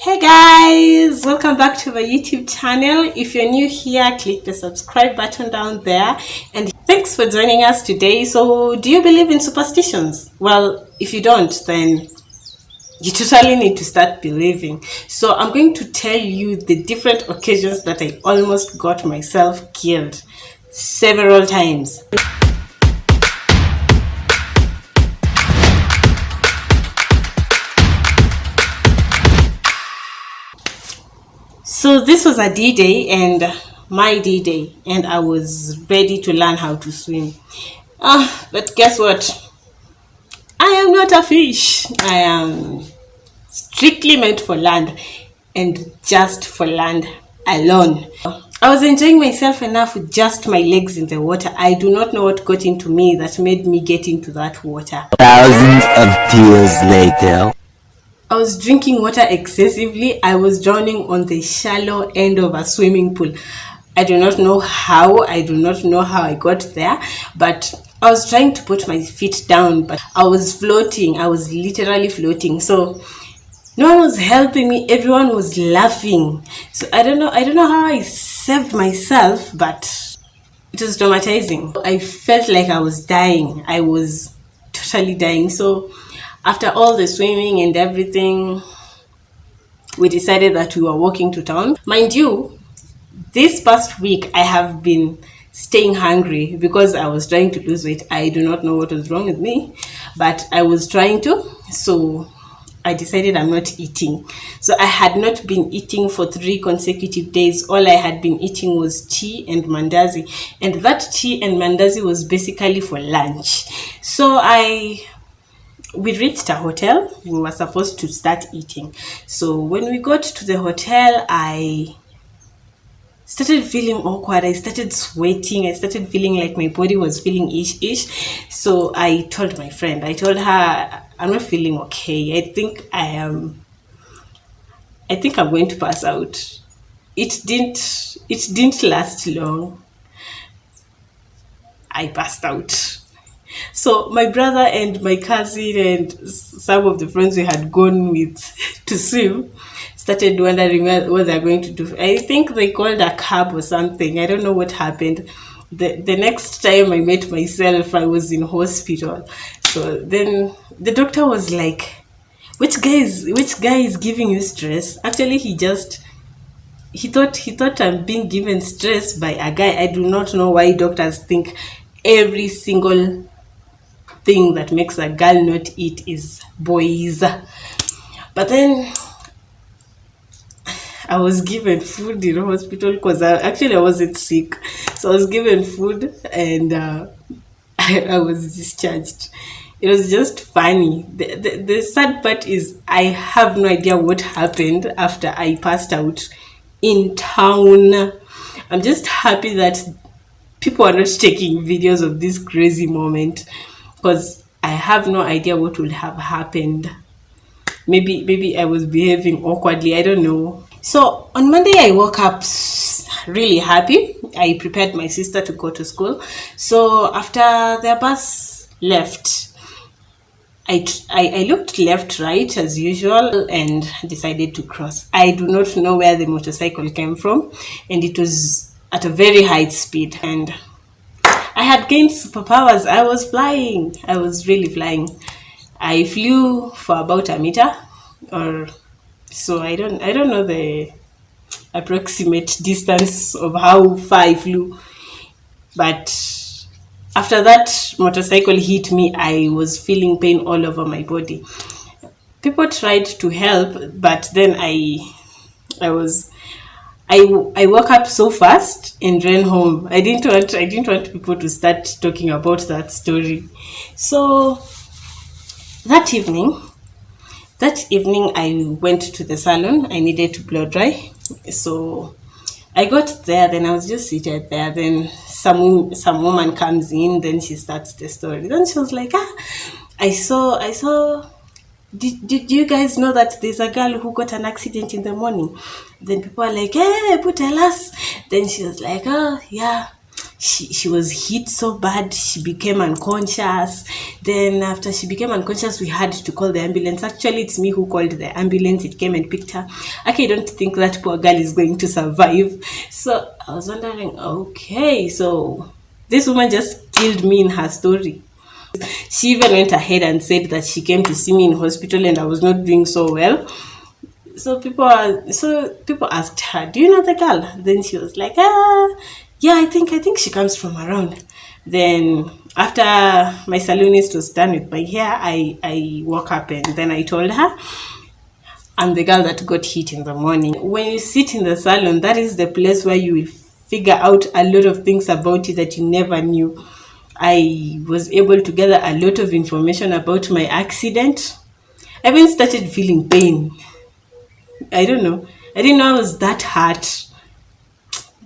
Hey guys, welcome back to my YouTube channel. If you're new here, click the subscribe button down there. And thanks for joining us today. So, do you believe in superstitions? Well, if you don't, then you totally need to start believing. So, I'm going to tell you the different occasions that I almost got myself killed several times. So this was a D-Day and my D-Day and I was ready to learn how to swim. Uh, but guess what? I am not a fish. I am strictly meant for land and just for land alone. I was enjoying myself enough with just my legs in the water. I do not know what got into me that made me get into that water. Thousands of tears later. I was drinking water excessively. I was drowning on the shallow end of a swimming pool. I do not know how, I do not know how I got there, but I was trying to put my feet down, but I was floating. I was literally floating. So no one was helping me. Everyone was laughing. So I don't know, I don't know how I saved myself, but it was traumatizing. I felt like I was dying. I was totally dying. So after all the swimming and everything, we decided that we were walking to town. Mind you, this past week I have been staying hungry because I was trying to lose weight. I do not know what was wrong with me, but I was trying to. So I decided I'm not eating. So I had not been eating for three consecutive days. All I had been eating was tea and mandazi. And that tea and mandazi was basically for lunch. So I we reached a hotel we were supposed to start eating. So when we got to the hotel i started feeling awkward i started sweating i started feeling like my body was feeling ish ish so i told my friend i told her i'm not feeling okay. I think i am i think i'm going to pass out. It didn't it didn't last long. I passed out so my brother and my cousin and some of the friends we had gone with to swim started wondering what, they're going to do. I think they called a cab or something. I don't know what happened. The, the next time I met myself, I was in hospital. So then the doctor was like, which guy is, which guy is giving you stress? Actually, he just he thought he thought I'm being given stress by a guy. I do not know why doctors think every single thing that makes a girl not eat is boys. But then I was given food in hospital because I, actually I wasn't sick. So I was given food and uh, I, I was discharged. It was just funny. The, the, the sad part is I have no idea what happened after I passed out in town. I'm just happy that people are not taking videos of this crazy moment because I have no idea what would have happened. Maybe maybe I was behaving awkwardly. I don't know. So on Monday I woke up really happy. I prepared my sister to go to school. So after the bus left, I, I, I looked left, right as usual and decided to cross. I do not know where the motorcycle came from and it was at a very high speed and I had gained superpowers. I was flying. I was really flying. I flew for about a meter or so I don't I don't know the approximate distance of how far I flew. But after that motorcycle hit me, I was feeling pain all over my body. People tried to help, but then I I was I, I woke up so fast and ran home. I didn't want I didn't want people to start talking about that story. So that evening, that evening I went to the salon. I needed to blow dry. So I got there, then I was just seated there. Then some some woman comes in, then she starts the story. Then she was like, ah, I saw I saw did, did you guys know that there's a girl who got an accident in the morning? Then people are like, hey, put us. Then she was like, oh, yeah. she, she was hit so bad she became unconscious then after she became unconscious we had to call the ambulance actually it's me who called the ambulance it came and picked her okay i don't think that poor girl is going to survive so i was wondering okay so this woman just killed me in her story she even went ahead and said that she came to see me in hospital and i was not doing so well. So people are so people asked her do you know the girl? Then she was like ah yeah i think i think she comes from around. Then after my salonist was done with my hair i i woke up and then i told her i'm the girl that got hit in the morning. When you sit in the salon that is the place where you will figure out a lot of things about you that you never knew i was able to gather a lot of information about my accident i even started feeling pain I don't know. I didn't know I was that hurt.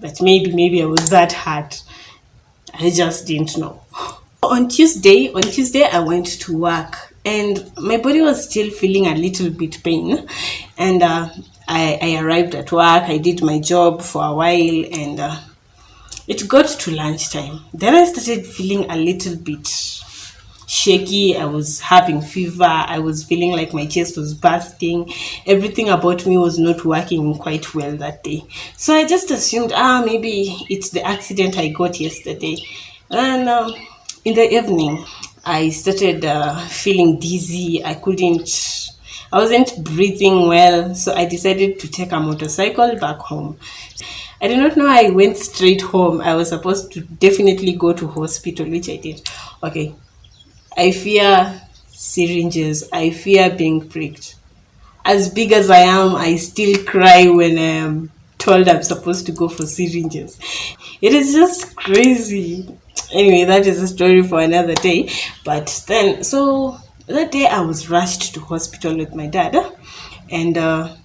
But maybe, maybe I was that hurt. I just didn't know. On Tuesday, on Tuesday I went to work and my body was still feeling a little bit pain. And uh, I, I arrived at work. I did my job for a while and uh, it got to lunchtime. Then I started feeling a little bit shaky. I was having fever. I was feeling like my chest was bursting. Everything about me was not working quite well that day. So I just assumed, ah, maybe it's the accident I got yesterday. And um, in the evening, I started uh, feeling dizzy. I couldn't. I wasn't breathing well, so I decided to take a motorcycle back home. I did not know I went straight home. I was supposed to definitely go to hospital, which I did. Okay, I fear syringes. I fear being pricked. As big as I am, I still cry when I'm told I'm supposed to go for syringes. It is just crazy. Anyway, that is a story for another day. But then, so that day I was rushed to hospital with my dad, and uh,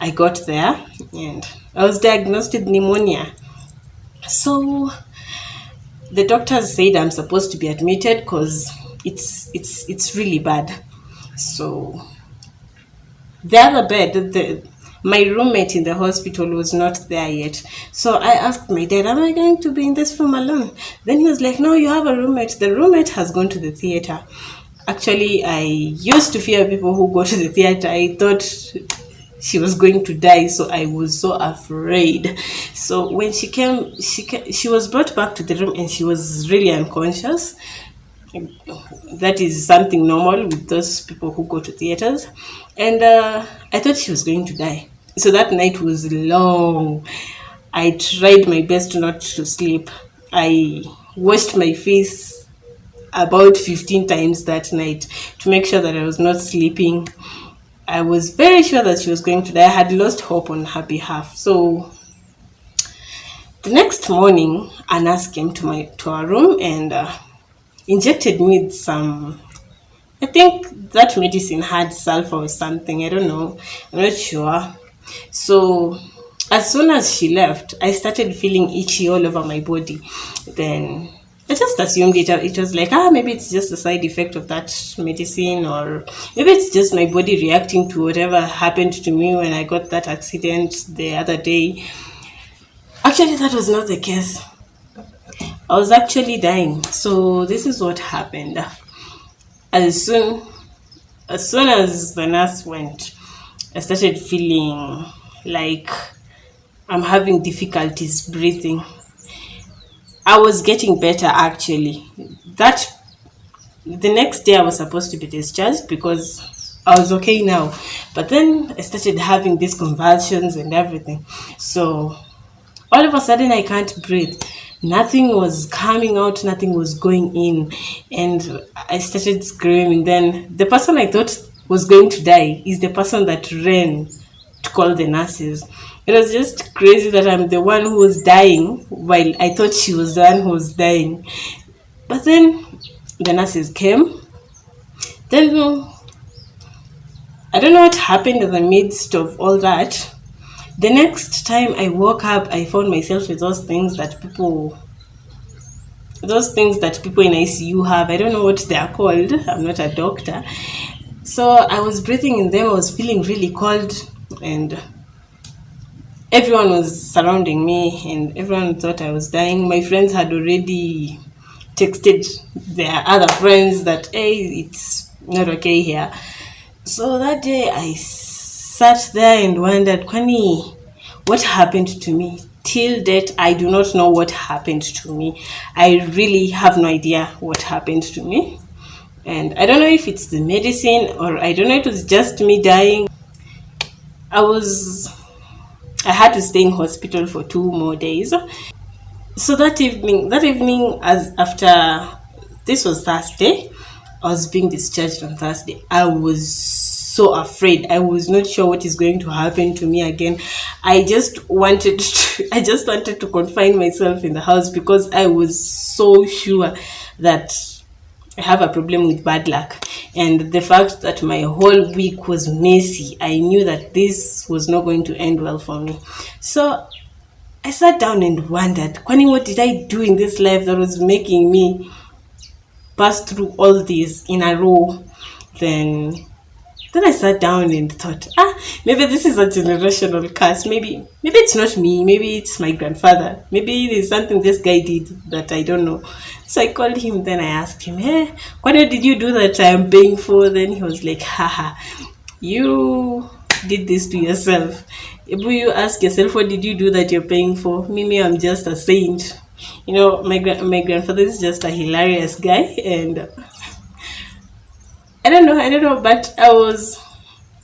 I got there and I was diagnosed with pneumonia. So the doctors said I'm supposed to be admitted because it's it's it's really bad. So the other bed, the my roommate in the hospital was not there yet. So I asked my dad, Am I going to be in this room alone? Then he was like, No, you have a roommate. The roommate has gone to the theater. Actually, I used to fear people who go to the theater. I thought she was going to die so i was so afraid. So when she came she ca- she was brought back to the room and she was really unconscious. That is something normal with those people who go to theaters. And uh, i thought she was going to die. So that night was long. I tried my best not to sleep. I washed my face about 15 times that night to make sure that i was not sleeping I was very sure that she was going to die. I had lost hope on her behalf. So the next morning, a nurse came to my to our room and uh, injected me with some. I think that medicine had sulfur or something. I don't know. I'm not sure. So as soon as she left, I started feeling itchy all over my body. Then I just assumed it, it was like, ah, maybe it's just a side effect of that medicine, or maybe it's just my body reacting to whatever happened to me when I got that accident the other day. Actually, that was not the case. I was actually dying. So this is what happened. As soon as soon as the nurse went, I started feeling like I'm having difficulties breathing. I was getting better actually. That the next day I was supposed to be discharged because I was okay now. But then I started having these convulsions and everything. So all of a sudden I can't breathe. Nothing was coming out, nothing was going in. And I started screaming. Then the person I thought was going to die is the person that ran to call the nurses. It was just crazy that I'm the one who was dying while I thought she was the one who was dying. But then the nurses came. Then I don't know what happened in the midst of all that. The next time I woke up, I found myself with those things that people those things that people in ICU have. I don't know what they are called. I'm not a doctor. So I was breathing in them. I was feeling really cold and everyone was surrounding me and everyone thought I was dying. My friends had already texted their other friends that hey it's not okay here. So that day I sat there and wondered, Kwani, what happened to me? Till date, I do not know what happened to me. I really have no idea what happened to me. And I don't know if it's the medicine or I don't know, it was just me dying. I was, I had to stay in hospital for two more days. So that evening, that evening, as after this was Thursday, I was being discharged on Thursday. I was so afraid. I was not sure what is going to happen to me again. I just wanted to, I just wanted to confine myself in the house because I was so sure that I have a problem with bad luck. And the fact that my whole week was messy, I knew that this was not going to end well for me. So I sat down and wondered, Kwani, what did I do in this life that was making me pass through all this in a row? Then then I sat down and thought, ah, maybe this is a generational curse. Maybe maybe it's not me, maybe it's my grandfather. Maybe there's something this guy did that I don't know. So I called him, then I asked him, Hey, what did you do that I am paying for? Then he was like, haha, you did this to yourself. If you ask yourself, what did you do that you're paying for? Mimi, I'm just a saint. You know, my gra- my grandfather is just a hilarious guy, and I don't know, I don't know, but I was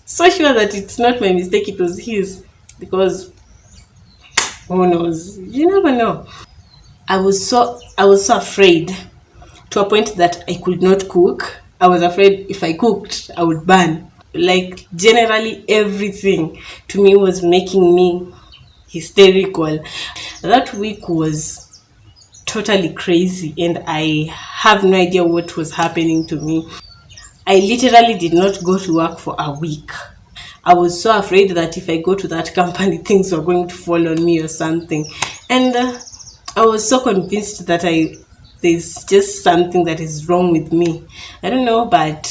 so sure that it's not my mistake; it was his, because who knows? You never know. I was so I was so afraid to a point that I could not cook. I was afraid if I cooked, I would burn. Like generally everything to me was making me hysterical. That week was totally crazy and I have no idea what was happening to me. I literally did not go to work for a week. I was so afraid that if I go to that company, things were going to fall on me or something. And uh, I was so convinced that I there's just something that is wrong with me. I don't know, but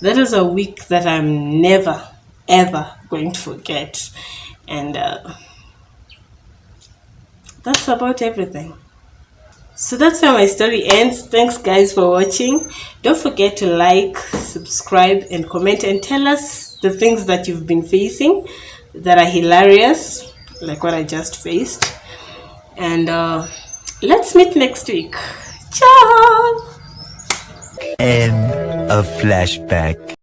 that is a week that I'm never ever going to forget. And uh, that's about everything. So that's where my story ends. Thanks, guys, for watching. Don't forget to like, subscribe, and comment, and tell us the things that you've been facing that are hilarious, like what I just faced. And uh, let's meet next week. Ciao! and a flashback.